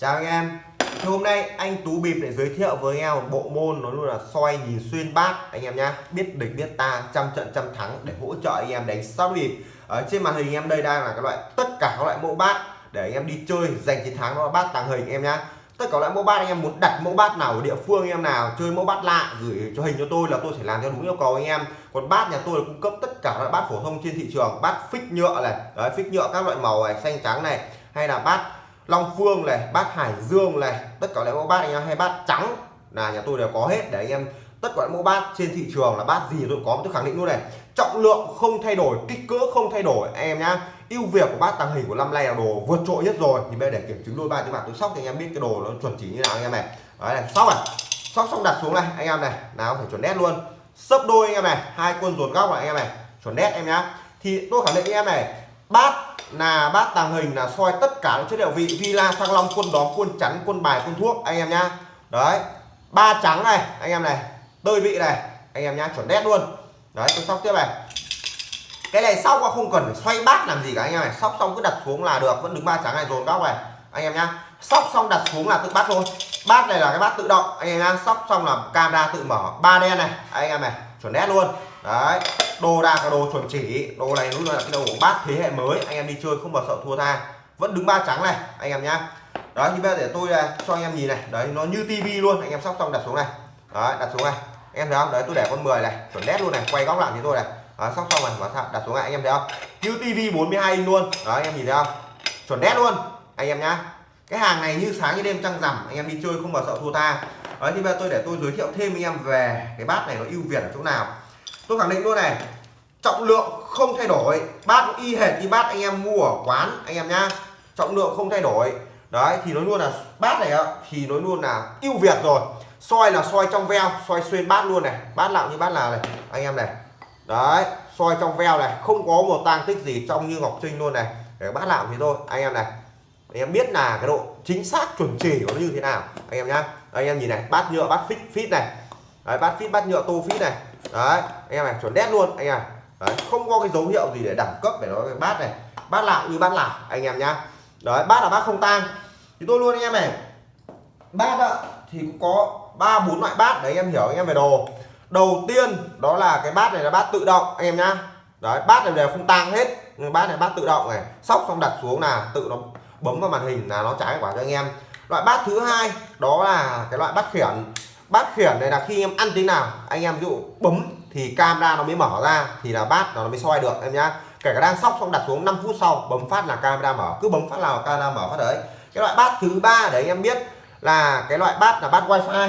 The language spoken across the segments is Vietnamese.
Chào anh em. Thì hôm nay anh Tú Bịp để giới thiệu với anh em một bộ môn nó luôn là soi nhìn xuyên bát. Anh em nhá, biết địch, biết ta, trăm trận, trăm thắng để hỗ trợ anh em đánh sóc bịp. Ở trên màn hình anh em đây đang là các loại, tất cả các loại mẫu bát để anh em đi chơi, giành chiến thắng đó là bát tàng hình anh em nhá. Tất cả loại mẫu bát anh em muốn đặt mẫu bát nào ở địa phương anh em nào, chơi mẫu bát lạ, gửi cho hình cho tôi là tôi sẽ làm theo đúng yêu cầu anh em. Còn bát nhà tôi là cung cấp tất cả loại bát phổ thông trên thị trường, bát phích nhựa này, đấy, phích nhựa các loại màu này, xanh trắng này, hay là bát long phương này, bát hải dương này, tất cả loại mẫu bát anh em, hay bát trắng là nhà tôi đều có hết. Để anh em, tất cả mẫu bát trên thị trường là bát gì tôi có, tôi khẳng định luôn này. Trọng lượng không thay đổi, kích cỡ không thay đổi, anh em nhá. Ưu việt của bát tàng hình của năm nay là đồ vượt trội nhất rồi. Thì bây giờ để kiểm chứng đôi ba tiếng bạc tôi sóc thì anh em biết cái đồ nó chuẩn chỉ như nào anh em này. Đấy này, sóc này, sóc xong đặt xuống này, anh em này, nào phải chuẩn nét luôn. Sấp đôi anh em này, hai quân ruột góc này anh em này, chuẩn nét em nhá. Thì tôi khẳng định anh em này, bát là bát tàng hình là soi tất cả các chất liệu vị villa thăng long, quân đóm, quân chắn, quân bài, quân thuốc, anh em nhá. Đấy, ba trắng này, anh em này, tơi vị này, anh em nhá, chuẩn nét luôn. Đấy, tôi sóc tiếp này. Cái này sau qua không cần phải xoay bát làm gì cả anh em này, sóc xong cứ đặt xuống là được, vẫn đứng ba trắng này dồn góc này, anh em nhá. Sóc xong đặt xuống là tự bắt thôi. Bát này là cái bát tự động, anh em nhá, sóc xong là camera tự mở, ba đen này, anh em này, chuẩn nét luôn đấy đồ đạc là đồ chuẩn chỉ. Đồ này đúng là cái đồ bát thế hệ mới. Anh em đi chơi không bao sợ thua tha. Vẫn đứng ba trắng này anh em nhá. Đó thì bây giờ để tôi à, cho anh em nhìn này. Đấy nó như tivi luôn. Anh em sóc xong đặt xuống này. Đấy đặt xuống này. Em thấy không? Đấy tôi để con 10 này. Chuẩn nét luôn này. Quay góc lại thì tôi này. Đó, sóc xong này và đặt xuống này anh em thấy không? Như tivi 42 inch luôn. Đó anh em nhìn thấy không? Chuẩn nét luôn anh em nhá. Cái hàng này như sáng như đêm trăng rằm. Anh em đi chơi không bao sợ thua tha. Đấy thì bây giờ tôi để tôi giới thiệu thêm anh em về cái bát này nó ưu việt ở chỗ nào tôi khẳng định luôn này trọng lượng không thay đổi. Bát y hệt như bát anh em mua ở quán anh em nhá. Trọng lượng không thay đổi. Đấy thì nói luôn là bát này thì nói luôn là ưu việt rồi. Soi là soi trong veo soi xuyên bát luôn này. Bát lạo như bát là này anh em này. Đấy soi trong veo này không có một tang tích gì trong như ngọc trinh luôn này. Để bát lạo thế thôi anh em này. Anh em biết là cái độ chính xác chuẩn chỉ của nó như thế nào anh em nhá. Anh em nhìn này bát nhựa bát phít phít này. Đấy, bát phít bát nhựa tô phít này đấy anh em này chuẩn đét luôn anh em. Đấy, không có cái dấu hiệu gì để đẳng cấp để nói cái bát này. Bát lạo như bát lạo anh em nhá. Đấy bát là bát không tang. Thì tôi luôn anh em này. Bát ạ thì cũng có ba bốn loại bát để anh em hiểu anh em về đồ. Đầu tiên đó là cái bát này là bát tự động anh em nhá. Đấy bát này đều không tang hết bát này bát tự động này. Sóc xong đặt xuống là tự nó bấm vào màn hình là nó trả quả cho anh em. Loại bát thứ hai đó là cái loại bát khiển bát khiển này là khi em ăn thế nào, anh em ví dụ bấm thì camera nó mới mở ra, thì là bát nó mới soi được, em nhá. Kể cả đang sóc xong đặt xuống 5 phút sau, bấm phát là camera mở, cứ bấm phát là camera mở phát đấy. Cái loại bát thứ ba để anh em biết là cái loại bát là bát wifi.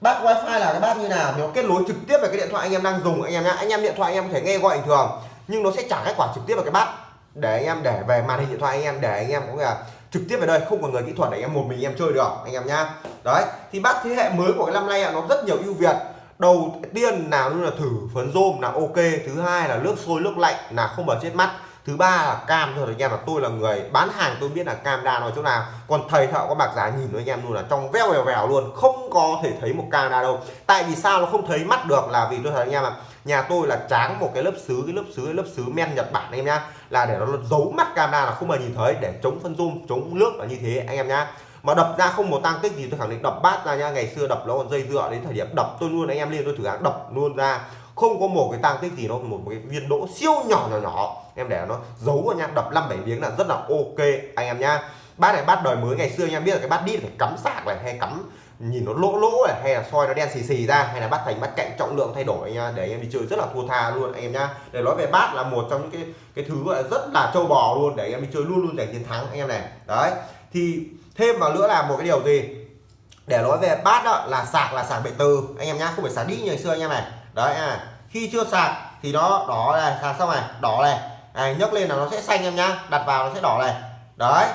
Bát wifi là cái bát như nào nó kết nối trực tiếp với cái điện thoại anh em đang dùng, anh em nhá. Anh em điện thoại anh em có thể nghe gọi bình thường, nhưng nó sẽ trả kết quả trực tiếp vào cái bát để anh em để về màn hình điện thoại anh em, để anh em có là trực tiếp về đây, không còn người kỹ thuật để anh em một mình em chơi được, anh em nhá. Đấy, thì bát thế hệ mới của cái năm nay nó rất nhiều ưu việt. Đầu tiên nào như là thử phấn rôm là ok, thứ hai là nước sôi, nước lạnh là không bao chết mắt thứ ba là cam thôi anh em, là tôi là người bán hàng, tôi biết là cam đa nó chỗ nào. Còn thầy thợ có bạc giá nhìn với anh em luôn là trong veo vèo vèo luôn, không có thể thấy một cam đa đâu. Tại vì sao nó không thấy mắt được là vì tôi thấy anh em là nhà tôi là tráng một cái lớp sứ cái lớp sứ cái lớp sứ men nhật bản anh em nhá, là để nó giấu mắt camera là không bao nhìn thấy, để chống phân zoom chống nước là như thế anh em nhá. Mà đập ra không một tăng tích gì, tôi khẳng định đập bát ra nha ngày xưa đập nó còn dây dựa đến thời điểm đập tôi luôn, anh em lên tôi thử đập luôn ra. Không có một cái tăng tích gì nó một cái viên đỗ siêu nhỏ nhỏ nhỏ em để nó giấu vào nha, đập năm bảy miếng là rất là ok, anh em nhá. Bát này bát đời mới ngày xưa anh em biết là cái bát đít phải cắm sạc này, hay cắm, nhìn nó lỗ lỗ này, hay là soi nó đen xì xì ra, hay là bắt thành bắt cạnh trọng lượng thay đổi nha. Để anh em đi chơi rất là thua tha luôn, anh em nhá. Để nói về bát là một trong những cái cái thứ gọi là rất là trâu bò luôn, để anh em đi chơi luôn luôn giành chiến thắng, anh em này. Đấy, thì thêm vào nữa là một cái điều gì? Để nói về bát đó là sạc là sạc bệ từ, anh em nhá, không phải sạc đi như ngày xưa anh em này đấy à khi chưa sạc thì nó đỏ này, sạc xong này, đỏ này này, nhấc lên là nó sẽ xanh em nhá. Đặt vào nó sẽ đỏ này. Đấy.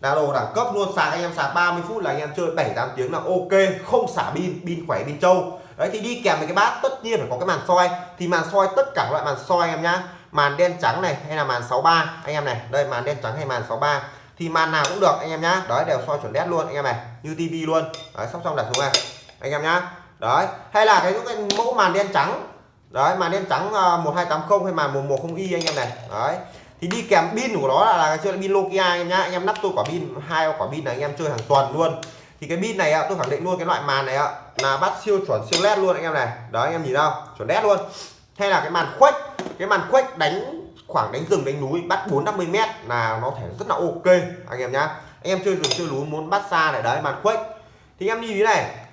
Là đồ đẳng cấp luôn. Sạc anh em sạc 30 phút là anh em chơi 7 8 tiếng là ok. Không xả pin pin khỏe, pin trâu. Đấy, thì đi kèm với cái bát, tất nhiên phải có cái màn soi. Thì màn soi tất cả loại màn soi em nhá. Màn đen trắng này hay là màn 63 anh em này, đây, màn đen trắng hay màn 63 thì màn nào cũng được anh em nhá. Đấy, đều soi chuẩn nét luôn anh em này. Như tivi luôn. Đấy, sắp xong đặt xuống này. Anh em nhá. Đấy. Hay là cái những cái mẫu màn đen trắng đấy màn đen trắng ờ, 1280 hay màn 110 y anh em này. Đấy. Thì đi kèm pin của nó là, là chơi pin Nokia anh em nhá. Anh em nắp tôi quả pin hai quả pin này anh em chơi hàng tuần luôn. Thì cái pin này ạ tôi khẳng định luôn cái loại màn này ạ là bắt siêu chuẩn siêu led luôn anh em này. Đó anh em nhìn đâu, chuẩn led luôn. Hay là cái màn khuếch cái màn khuếch đánh khoảng đánh rừng đánh núi bắt 450 mét là nó thể rất là ok anh em nhá. Anh em chơi rừng chơi núi muốn bắt xa này đấy màn khuếch. Thì em như thế này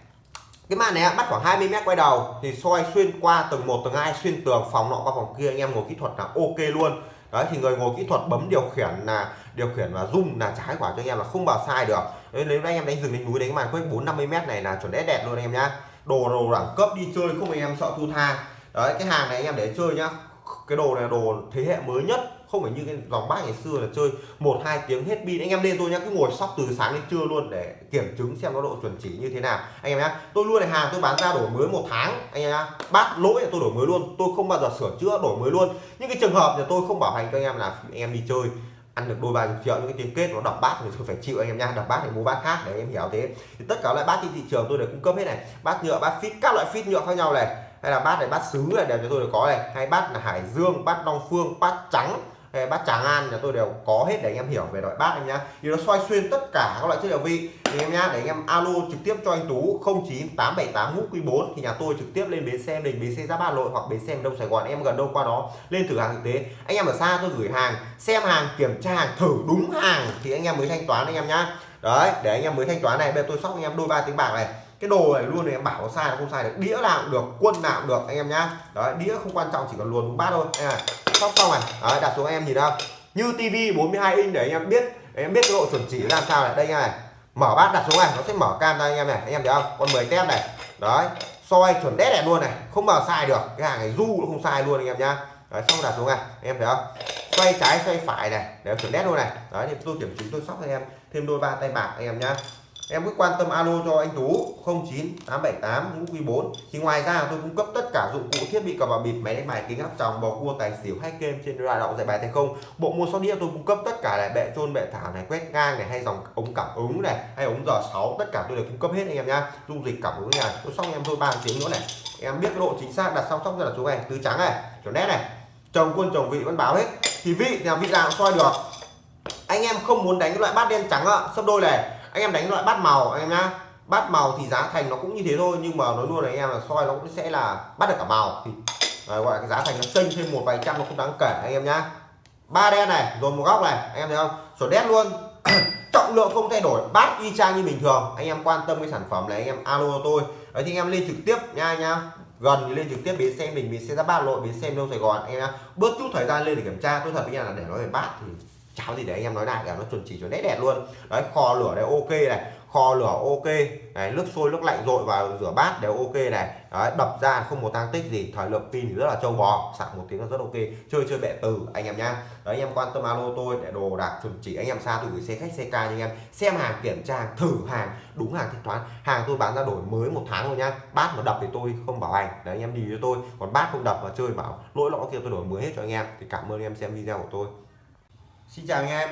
cái màn này bắt khoảng 20 mét quay đầu thì soi xuyên qua tầng 1 tầng 2 xuyên tường phòng nọ qua phòng kia. Anh em ngồi kỹ thuật là ok luôn. Đấy thì người ngồi kỹ thuật bấm điều khiển là điều khiển và rung là trái quả cho anh em là không vào sai được. Đấy, nếu anh em đánh rừng đánh núi đánh màn khoảng 4 50 mét này là chuẩn đét đẹp luôn anh em nhá. Đồ đồ đẳng cấp đi chơi không anh em sợ thu tha. Đấy cái hàng này anh em để chơi nhá cái đồ này là đồ thế hệ mới nhất, không phải như cái dòng bát ngày xưa là chơi một, hai tiếng hết pin. Anh em lên tôi nhá, cứ ngồi sóc từ sáng đến trưa luôn để kiểm chứng xem nó độ chuẩn chỉ như thế nào. Anh em nhá, tôi luôn này, hàng tôi bán ra đổi mới một tháng. Anh em nhá bát lỗi là tôi đổi mới luôn, tôi không bao giờ sửa chữa, đổi mới luôn. Những cái trường hợp là tôi không bảo hành cho anh em là anh em đi chơi, ăn được đôi ba triệu, những cái tiếng kết nó đập bát thì tôi phải chịu anh em nha đập bát thì mua bát khác để em hiểu thế. Thì tất cả loại bát trên thị trường tôi đều cung cấp hết này. Bát nhựa, bát phít các loại phít nhựa khác nhau này hay là bát này bát sứ này, đều cho tôi đều có này. Hay bát là hải dương, bát long phương, bát trắng, hay bát tràng an, nhà tôi đều có hết để anh em hiểu về loại bát anh nhá. Thì nó xoay xuyên tất cả các loại chất liệu vi thì em nhá, để anh em alo trực tiếp cho anh tú 09878 ngũ quý 4 thì nhà tôi trực tiếp lên bến xe đình bến xe giáp ba lội hoặc bến xe đông sài gòn, em gần đâu qua đó, lên thử hàng thực tế. Anh em ở xa tôi gửi hàng, xem hàng, kiểm tra hàng, thử đúng hàng thì anh em mới thanh toán anh em nhá. Đấy, để anh em mới thanh toán này, bây giờ tôi sóc anh em đôi ba tiếng bạc này cái đồ này luôn này em bảo sai là không sai được. Đĩa nào cũng được quân nào cũng được anh em nhá. Đấy đĩa không quan trọng chỉ cần luồn bát thôi. À, sóc xong này. Đấy, đặt xuống em nhìn đâu như tivi 42 inch để anh em biết để em biết cái độ chuẩn chỉ làm sao này. Đây này. Mở bát đặt xuống này nó sẽ mở cam ra anh em này. Anh em thấy không? Con 10 tép này. Đấy soi chuẩn đét này luôn này. Không bao sai được. Cái hàng này du nó không sai luôn anh em nhá. Đấy xong đặt xuống này. Anh em thấy không? Xoay trái xoay phải này. Để chuẩn đét luôn này. Đấy thì tôi kiểm chứng tôi sóc cho anh em thêm đôi ba tay bạc anh em nhá em cứ quan tâm alo cho anh Tú 09878 ngũ quý 4 thì ngoài ra tôi cung cấp tất cả dụng cụ thiết bị cờ bạc bịp, máy đánh bài, kính áp tròng bầu cua, tài xỉu hay game trên loa động giải bài thành không. Bộ môn sóc đĩa tôi cung cấp tất cả này bệ trôn bệ thả này, quét ngang này, hay dòng ống cảm ứng này, hay ống giờ 6 tất cả tôi đều cung cấp hết anh em nhá. Dung dịch cảm ứng này tôi xong em thôi, ba tiếng nữa này. Em biết độ chính xác, đặt xong sóc ra là số này, tứ trắng này chuẩn nét này. Chồng quân, chồng vị vẫn báo hết. Thì vị thì vị nào soi được. Anh em không muốn đánh cái loại bát đen trắng ạ, sấp đôi này anh em đánh loại bát màu anh em nhá. Bát màu thì giá thành nó cũng như thế thôi nhưng mà nói luôn là anh em là soi nó cũng sẽ là bắt được cả màu. Thì à, gọi là cái giá thành nó chênh thêm một vài trăm nó không đáng kể anh em nhá. Ba đen này rồi một góc này anh em thấy không? Sổ đen luôn. Trọng lượng không thay đổi bát y chang như bình thường. Anh em quan tâm cái sản phẩm này anh em alo tôi. Đấy thì anh em lên trực tiếp nha nha gần thì lên trực tiếp bến xe mình bến xe ra ba lộ bến xe đâu sài gòn anh em bớt chút thời gian lên để kiểm tra tôi thật với nhà là để nói về bát thì cháo gì để anh em nói lại là nó chuẩn chỉ chuẩn nét đẹp luôn. Đấy kho lửa đây ok này. Kho lửa ok. Này nước sôi nước lạnh dội vào rửa bát đều ok này. Đấy, đập ra không một tăng tích gì. Thời lượng pin thì rất là trâu bò. Sạc một tiếng là rất ok. Chơi chơi bệ từ anh em nhá. Đấy anh em quan tâm alo tôi để đồ đạc chuẩn chỉ. Anh em xa từ gửi xe khách xe ca anh em. Xem hàng kiểm tra thử hàng. Đúng hàng thanh toán. Hàng tôi bán ra đổi mới một tháng rồi nhá. Bát mà đập thì tôi không bảo hành. Đấy anh em đi cho tôi. Còn bát không đập mà chơi bảo lỗi lõ kia tôi đổi mới hết cho anh em. Thì cảm ơn anh em xem video của tôi. Xin chào anh em.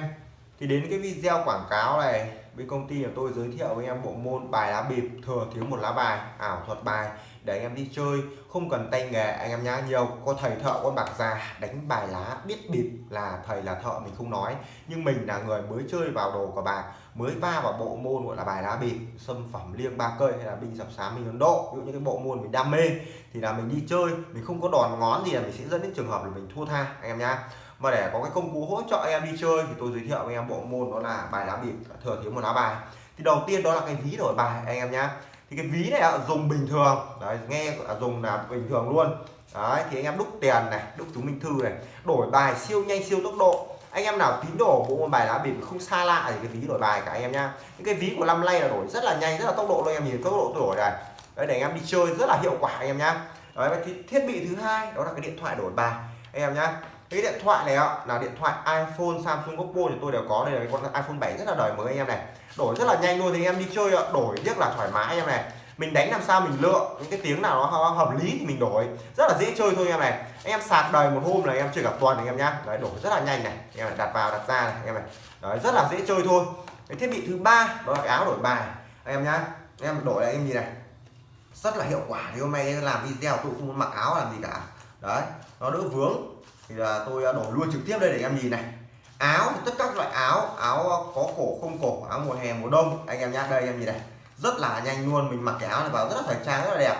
Thì đến cái video quảng cáo này, bên công ty của tôi giới thiệu với anh em bộ môn bài lá bịp, thừa thiếu một lá bài, ảo thuật bài, để anh em đi chơi. Không cần tay nghề, anh em nhá, nhiều có thầy thợ, con bạc già đánh bài lá biết bịp là thầy là thợ mình không nói. Nhưng mình là người mới chơi vào đồ của bạc mới va vào bộ môn gọi là bài lá bịp xâm phẩm liêng ba cây hay là binh sập sám mình ấn độ. Ví dụ như cái bộ môn mình đam mê, thì là mình đi chơi, mình không có đòn ngón gì là mình sẽ dẫn đến trường hợp là mình thua tha, anh em nhá và để có cái công cụ hỗ trợ em đi chơi thì tôi giới thiệu với em bộ môn đó là bài lá bịp, thừa thiếu một lá bài. Thì đầu tiên đó là cái ví đổi bài, anh em nhá. Thì cái ví này dùng bình thường. Đấy, nghe dùng là bình thường luôn. Đấy, thì anh em đúc tiền này, đúc chứng minh thư này, đổi bài siêu nhanh, siêu tốc độ. Anh em nào tín đồ bộ môn bài lá bịp không xa lạ thì cái ví đổi bài cả anh em nhá. Những cái ví của năm nay là đổi rất là nhanh, rất là tốc độ luôn em nhìn tốc độ tôi đổi này. Đấy, để anh em đi chơi rất là hiệu quả anh em nhá. Đấy thì thiết bị thứ hai đó là cái điện thoại đổi bài, anh em nhá cái điện thoại này là điện thoại iPhone, Samsung, Oppo thì tôi đều có. Đây là cái con iPhone 7 rất là đời mới anh em này. Đổi rất là nhanh luôn thì anh em đi chơi đổi rất là thoải mái anh em này. Mình đánh làm sao mình lựa những cái tiếng nào nó hợp lý thì mình đổi. Rất là dễ chơi thôi anh em này. Anh em sạc đời một hôm là anh em chơi cả tuần anh em nhá. Đấy, đổi rất là nhanh này. Anh em này đặt vào, đặt ra này, anh em này. Đấy, rất là dễ chơi thôi. Cái thiết bị thứ ba, đó là cái áo đổi bài. Anh em nhá, anh em đổi này anh em nhìn này. Rất là hiệu quả thì hôm nay làm video tôi không muốn mặc áo làm gì cả. Đấy, nó đỡ vướng thì là tôi à, đổi luôn trực tiếp đây để em nhìn này. Áo thì tất các loại áo áo à, có cổ không cổ áo mùa hè mùa đông. Anh em nhá đây em nhìn này. Rất là nhanh luôn mình mặc cái áo này vào rất là thời trang rất là đẹp.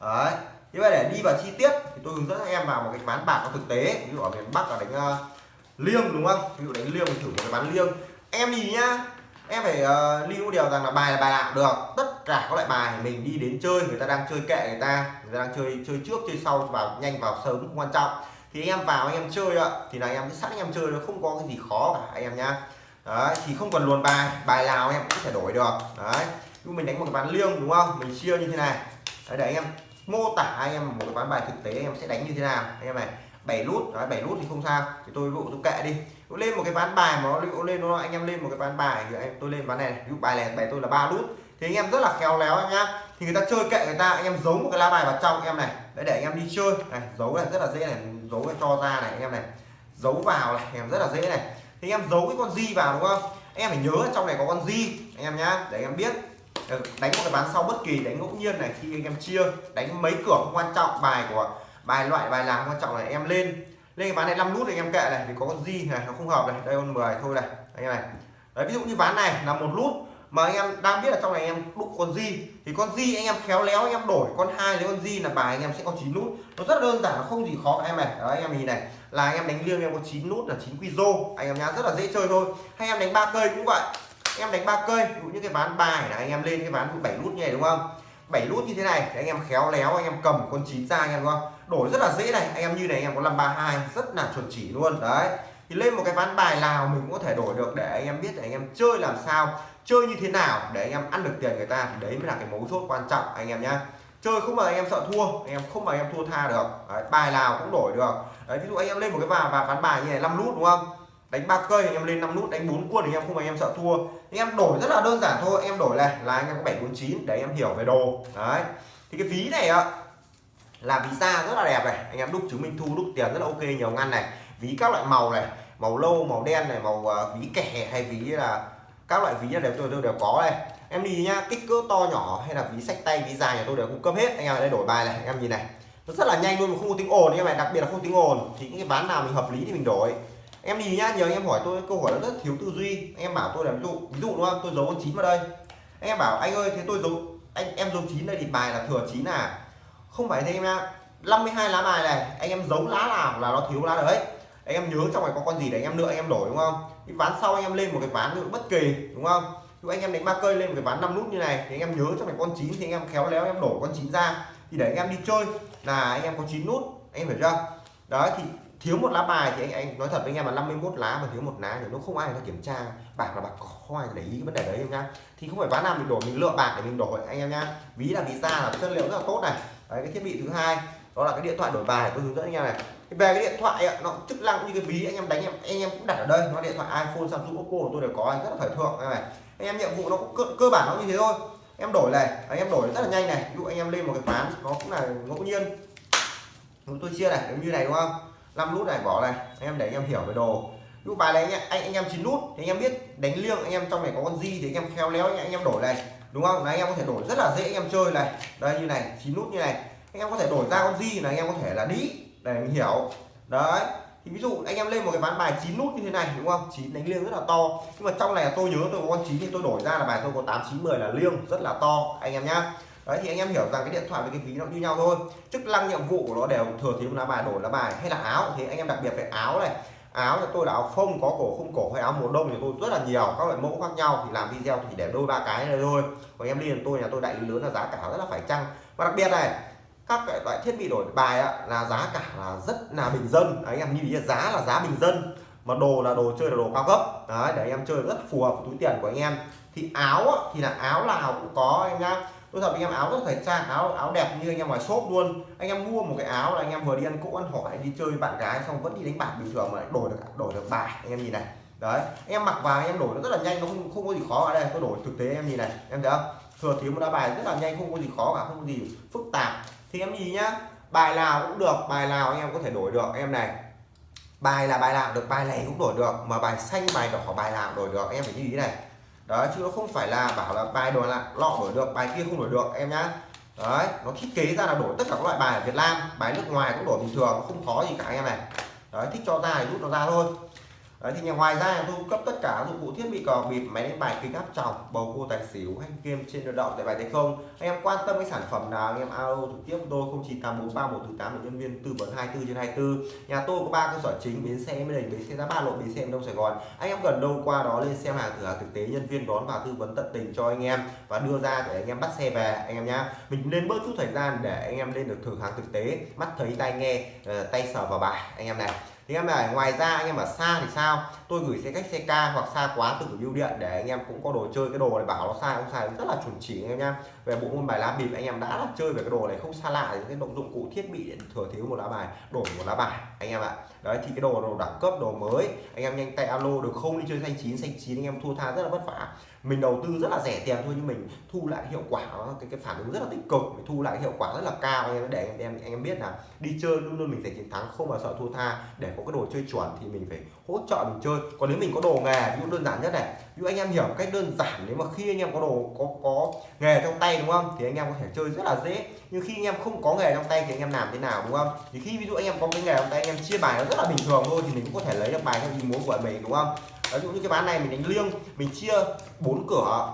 Đấy. Như vậy để đi vào chi tiết thì tôi hướng dẫn anh em vào một cái ván bạc nó thực tế. Ví dụ ở miền bắc là đánh uh, liêng đúng không? Ví dụ đánh liêng mình thử một cái ván liêng. Em nhìn nhá em phải uh, lưu điều rằng là bài là bài nào được. Tất cả các loại bài mình đi đến chơi người ta đang chơi kệ người ta người ta đang chơi chơi trước chơi sau vào nhanh vào sớm không quan trọng thì anh em vào anh em chơi ạ thì là anh em cứ sẵn anh em chơi nó không có cái gì khó cả anh em nhá đấy thì không cần luồn bài bài nào anh em cũng có thể đổi được đấy nhưng mình đánh một cái ván liêng đúng không mình chia như thế này đấy, để anh em mô tả anh em một cái ván bài thực tế anh em sẽ đánh như thế nào anh em này bảy nút đấy bảy nút thì không sao thì tôi vụ dụ tôi kệ đi tôi lên một cái ván bài mà nó lên nó anh em lên một cái ván bài thì em tôi lên ván này ví dụ bài này bài tôi là ba nút thì anh em rất là khéo léo anh nhá thì người ta chơi kệ người ta, anh em giấu một cái lá bài vào trong anh em này. Đấy, để anh em đi chơi. Này, giấu này, rất là dễ này, giấu cái cho ra này, anh em này. Giấu vào này anh em rất là dễ này. Thì anh em giấu cái con di vào, đúng không? Anh em phải nhớ trong này có con di anh em nhá, để anh em biết. Ờ, đánh một cái ván sau bất kỳ, đánh ngẫu nhiên này, khi anh em chia, đánh mấy cửa không quan trọng, bài của bài loại, bài làm quan trọng là em lên. Lên cái ván này 5 nút thì anh em kệ này, vì có con di này, nó không hợp này. Đây con 10 thôi này, anh em này. Đấy, ví dụ như ván này là một nút mà anh em đang biết là trong này anh em đúc con di thì con di anh em khéo léo anh em đổi con hai lấy con di là bài anh em sẽ có 9 nút nó rất đơn giản nó không gì khó em này đó anh em nhìn này là anh em đánh liêng em có 9 nút là 9 quy rô anh em nhá rất là dễ chơi thôi hay em đánh ba cây cũng vậy em đánh ba cây ví dụ như cái ván bài là anh em lên cái ván bảy nút như này đúng không bảy nút như thế này thì anh em khéo léo anh em cầm con chín ra anh em đúng không đổi rất là dễ này anh em như này anh em có 532 rất là chuẩn chỉ luôn đấy thì lên một cái ván bài nào mình cũng có thể đổi được để anh em biết để anh em chơi làm sao chơi như thế nào để anh em ăn được tiền người ta đấy mới là cái mấu chốt quan trọng anh em nhá chơi không mà anh em sợ thua anh em không mà anh em thua tha được đấy, bài nào cũng đổi được đấy, ví dụ anh em lên một cái vào và ván bài như này 5 nút đúng không đánh ba cây anh em lên 5 nút đánh bốn quân anh em không mà anh em sợ thua anh em đổi rất là đơn giản thôi anh em đổi này là anh em có 749 để anh em hiểu về đồ đấy thì cái ví này ạ là ví da rất là đẹp này anh em đúc chứng minh thu đúc tiền rất là ok nhiều ngăn này ví các loại màu này màu lâu màu đen này màu uh, ví kẻ hay ví là các loại ví đều tôi, tôi đều có đây. Em đi nhá kích cỡ to nhỏ hay là ví sách tay ví dài nhà tôi đều cung cấp hết. Anh em ở đây đổi bài này anh em nhìn này. Nó rất là nhanh luôn mà không có tiếng ồn anh em này đặc biệt là không tiếng ồn thì những cái ván nào mình hợp lý thì mình đổi. Em đi nhá nhiều anh em hỏi tôi câu hỏi rất thiếu tư duy. Anh em bảo tôi là ví dụ ví dụ đúng không? Tôi giấu con chín vào đây. Anh em bảo anh ơi thế tôi giấu anh em giấu chín đây thì bài là thừa chín à. Không phải thế em ạ 52 lá bài này anh em giấu lá nào là nó thiếu lá đấy anh em nhớ trong này có con gì để anh em nữa anh em đổi đúng không cái ván sau anh em lên một cái ván nữa bất kỳ đúng không Nếu anh em đánh ba cây lên một cái ván năm nút như này thì anh em nhớ trong này con chín thì anh em khéo léo em đổ con chín ra thì để anh em đi chơi là anh em có chín nút anh em hiểu chưa đó thì thiếu một lá bài thì anh anh nói thật với anh em là 51 lá mà thiếu một lá thì nó không ai nó kiểm tra bạc là bạc có không ai để ý cái vấn đề đấy em nhá thì không phải ván nào mình đổi mình lựa bạc để mình đổi anh em nhá ví là ví ra là chất liệu rất là tốt này đấy cái thiết bị thứ hai đó là cái điện thoại đổi bài tôi hướng dẫn anh em này về cái điện thoại ấy, nó chức năng như cái ví anh em đánh em anh em cũng đặt ở đây nó điện thoại iPhone Samsung Oppo tôi đều có anh rất là thời thượng này anh em nhiệm vụ nó cũng cơ, cơ bản nó như thế thôi em đổi này anh em đổi rất là nhanh này ví dụ anh em lên một cái ván nó cũng là ngẫu nhiên chúng tôi chia này giống như này đúng không 5 nút này bỏ này anh em để anh em hiểu về đồ ví dụ bài này anh, anh anh em chín nút thì anh em biết đánh liêng anh em trong này có con di thì anh em khéo léo anh, anh em đổi này đúng không là anh em có thể đổi rất là dễ anh em chơi này đây như này chín nút như này anh em có thể đổi ra con di là anh em có thể là đi để mình hiểu. Đấy, thì ví dụ anh em lên một cái ván bài chín nút như thế này, đúng không? Chín đánh liêng rất là to. Nhưng mà trong này tôi nhớ tôi có con chín thì tôi đổi ra là bài tôi có tám, chín, mười là liêng, rất là to, anh em nhá. Đấy, thì anh em hiểu rằng cái điện thoại với cái ví nó như nhau thôi. Chức năng nhiệm vụ của nó đều thừa thiếu lá bài, đổi lá bài. Hay là áo, thì anh em đặc biệt về áo này. Áo thì tôi là áo phông, có cổ không cổ hay áo mùa đông thì tôi rất là nhiều, các loại mẫu khác nhau. Thì làm video thì để đôi, ba cái này thôi. Còn em đi là tôi, nhà tôi đại lý lớn là giá cả rất là phải chăng. Và đặc biệt này các loại thiết bị đổi bài ạ là giá cả là rất là bình dân. Đấy, anh em như giá là giá bình dân. Mà đồ là đồ chơi là đồ cao cấp. Đấy để anh em chơi rất phù hợp với túi tiền của anh em. Thì áo thì là áo nào cũng có em nhá. Tôi thật anh em áo rất thời trang áo áo đẹp như anh em ngoài shop luôn. Anh em mua một cái áo là anh em vừa đi ăn cỗ ăn hỏi đi chơi bạn gái xong vẫn đi đánh bạc bình thường mà đổi được đổi được bài anh em nhìn này. Đấy anh em mặc vào anh em đổi nó rất là nhanh nó không không có gì khó. Ở đây tôi đổi thực tế em nhìn này. Em thấy không? Thừa thiếu một đá bài rất là nhanh không có gì khó cả không có gì phức tạp thì em nhìn nhá, bài nào cũng được, bài nào anh em có thể đổi được em này. Bài là bài nào được, bài này cũng đổi được, mà bài xanh, bài đỏ, bài nào đổi được em phải như ý này. Đó chứ nó không phải là bảo là bài đổi là lọ đổi được, bài kia không đổi được, em nhá. Đấy, nó thiết kế ra là đổi tất cả các loại bài ở Việt Nam, bài nước ngoài cũng đổi bình thường, không khó gì cả em này. Đấy, thích cho ra thì rút nó ra thôi. Đấy, thì ngoài ra tôi cung cấp tất cả dụng cụ thiết bị cò bịp máy đánh bài kính áp tròng bầu cua tài xỉu hay game trên tự động tại bài thế không? Anh em quan tâm cái sản phẩm nào anh em alo trực tiếp tôi không chỉ tám bốn ba một thứ tám nhân viên tư vấn 24 trên 24 nhà tôi có ba cơ sở chính bến xe mới đình bến xe giá ba lộ bến xe đông sài gòn. Anh em gần đâu qua đó lên xem hàng thử hàng thực tế nhân viên đón và tư vấn tận tình cho anh em và đưa ra để anh em bắt xe về anh em nhá. Mình nên bớt chút thời gian để anh em lên được thử hàng thực tế mắt thấy tai nghe ờ, tay sờ vào bài anh em này thì em này, ngoài ra anh em ở xa thì sao? Tôi gửi xe cách xe ca hoặc xa quá từ bưu điện để anh em cũng có đồ chơi, cái đồ này bảo nó sai, không sai, rất là chuẩn chỉ anh em nha về bộ môn bài lá bịp, anh em đã là chơi về cái đồ này không xa lạ, những cái động dụng cụ thiết bị để thừa thiếu một lá bài đổi một lá bài, anh em ạ. Đấy, thì cái đồ đồ đẳng cấp, đồ mới, anh em nhanh tay alo được không? Đi chơi xanh chín xanh chín, anh em thua tha rất là vất vả mình đầu tư rất là rẻ tiền thôi nhưng mình thu lại hiệu quả, cái cái phản ứng rất là tích cực, mình thu lại hiệu quả rất là cao. Em, để anh em anh em biết là đi chơi luôn luôn mình phải chiến thắng, không bao sợ thua tha. Để có cái đồ chơi chuẩn thì mình phải hỗ trợ mình chơi. Còn nếu mình có đồ nghề, ví dụ đơn giản nhất này, ví dụ anh em hiểu cách đơn giản, nếu mà khi anh em có đồ, có có nghề trong tay, đúng không? Thì anh em có thể chơi rất là dễ. Nhưng khi anh em không có nghề trong tay thì anh em làm thế nào, đúng không? Thì khi ví dụ anh em có cái nghề trong tay, anh em chia bài nó rất là bình thường thôi thì mình cũng có thể lấy được bài theo ý muốn của mình, đúng không? Ví dụ như cái ván này mình đánh liêng, mình chia bốn cửa.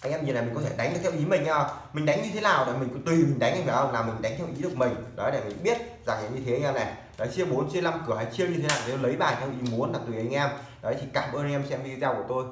Anh em nhìn này mình có thể đánh theo ý mình nha mình đánh như thế nào để mình tùy mình đánh anh phải không? Là mình đánh theo ý được mình. Đấy, để mình biết rằng như thế anh em này. Đấy, chia 4 chia 5 cửa hay chia như thế nào nếu lấy bài theo ý muốn là tùy anh em. Đấy, thì cảm ơn anh em xem video của tôi.